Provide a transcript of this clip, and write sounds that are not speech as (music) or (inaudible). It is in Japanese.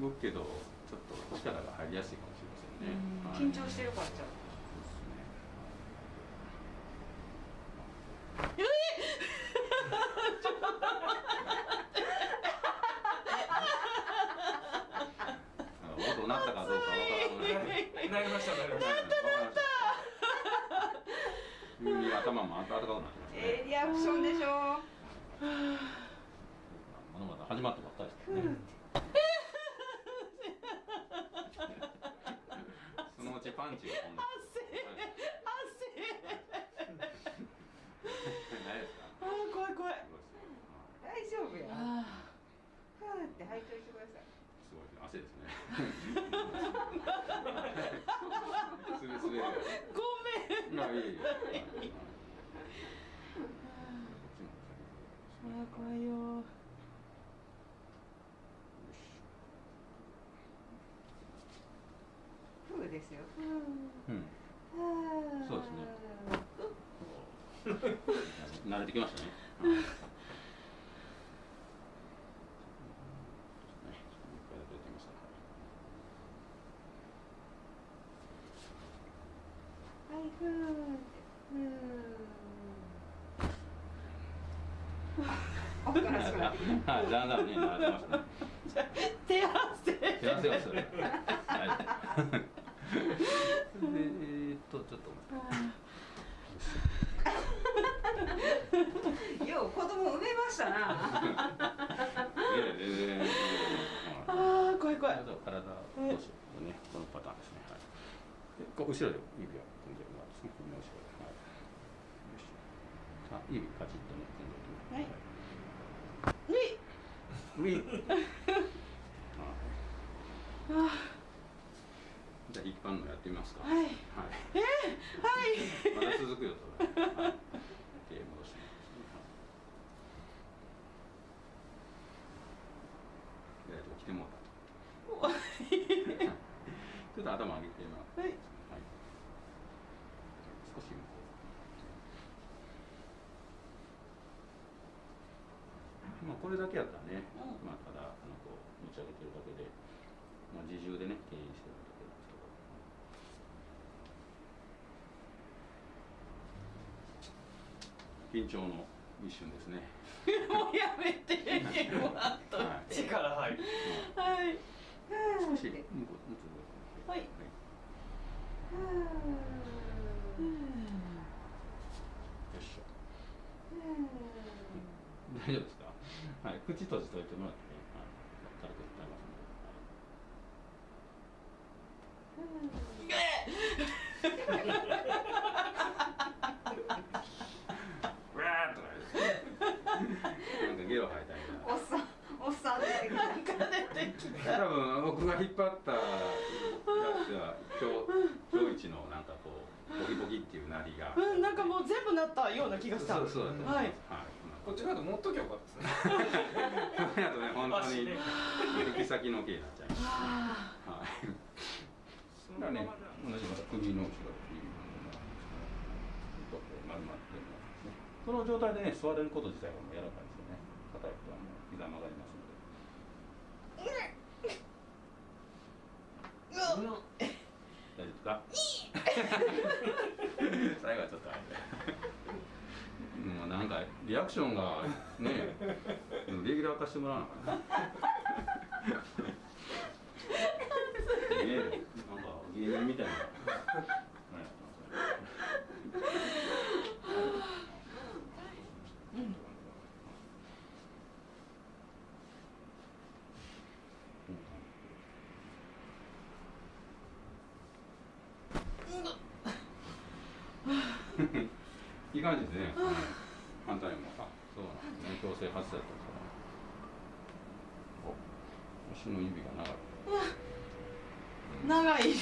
動くけどちょっと力が入りやすいかもしれませんね、はい。緊張してるからじゃん。そうですねあ音鳴ったかどうかわからない。なりましたなりました耳頭も温かくなってますね。ええリアクションでしょまだまだ始まったばっかりですね。そのうちパンチが飛んで。ないですか。(laughs) あー怖い怖い。大丈夫や。あふーって吐いといてください。すごい。汗ですね。ごめん。まあいい。あー怖いよふーですよ。うん。そうですね。慣れてきましたね。はい。だん。だん。ね、慣れてますね。手汗手汗をする。はい。で、えーっと、ちょっと。よう子供産めましたな。ああ怖い怖いあと体、どうしようね、このパターンですね。はい。で、こう後ろで指を組んでもらうんですね。首の後ろで。はい。よし。あ、指パチッとね、組んでおきます。はいウィウィン。あじゃあ、一般のやってみますか。ーはいはい。えー、はいまだ続くよ、それ。はい。手戻してもらうんですね。はい。で、来てもらった。(laughs) ちょっと頭上げてもらって。はいはい。少し向こう。まあ、これだけやったらね、うんまあ、ただ、あの、こう、持ち上げてるだけで。まあ、自重でね、牽引してるだけなんですけど。緊張の一瞬ですね。もうやめてもらっといはいて力入る。はい。少し、向こう、向こう。はい。よいしょ。ふ大丈夫ですか？はい、口閉じといてもらってね。はい、軽く伝えますので。うわーっとか言う。なんかゲロ吐いたみたいな。ーおっさんおっさん出てきたなんか出てきた多分僕が引っ張ったやつは今日今日一のなんかこうボキボキっていうなりが。うんなんかもう全部なったような気がしたそうそうだと思います。はいはい。こっち側と持っときゃよかったですねこれだとね本当に (laughs) 先の毛になっちゃいます。あはい。そね同じまた首の後ろにちょっとこう丸まってるんですね。その状態でね座れること自体がもう柔らかいですよね。硬い人はもう膝曲がります大丈夫か？最後はちょっとあれ。もうなんかリアクションがね、レギュラー化してもらわなあかんな。ねえ、なんか芸人みたいな。いい感じですね。反対も。あ、そうなんですね。強制発生だったんですから。お、足の指が長い。長い